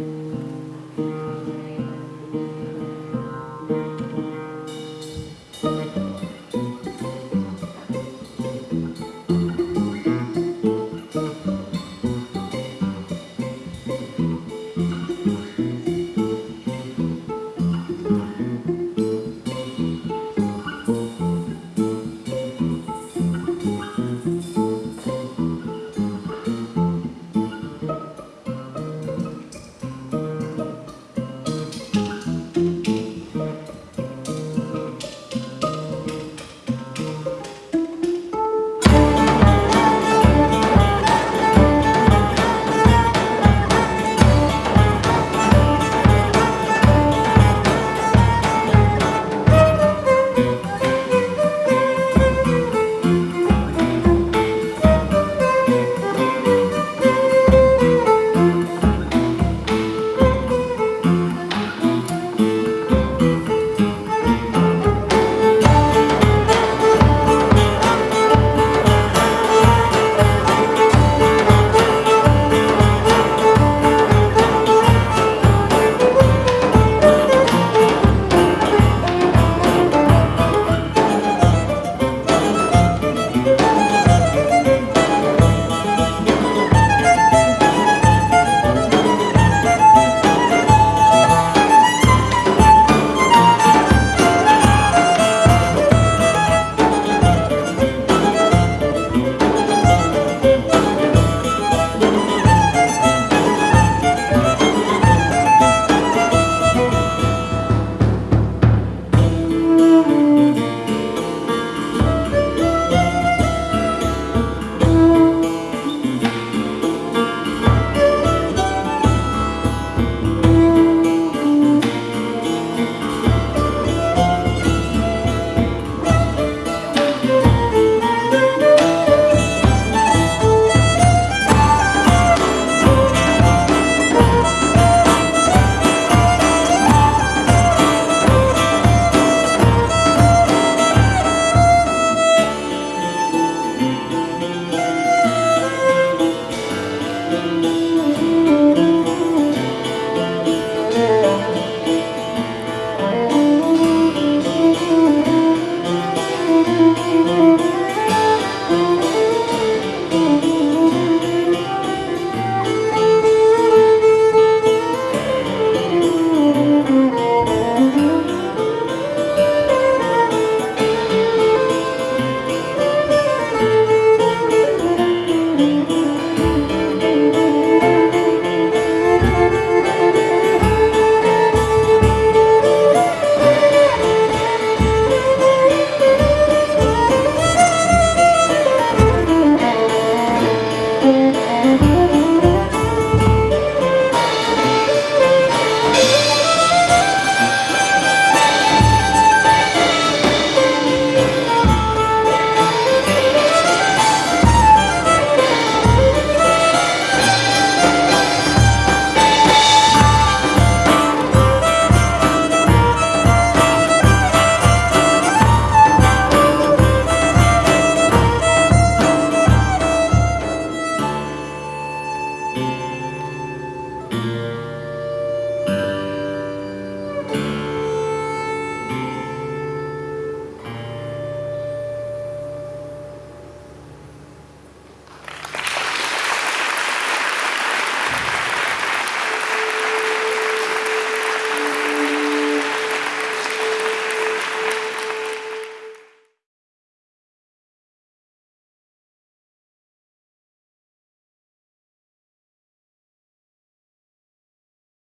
Mm-hmm. Música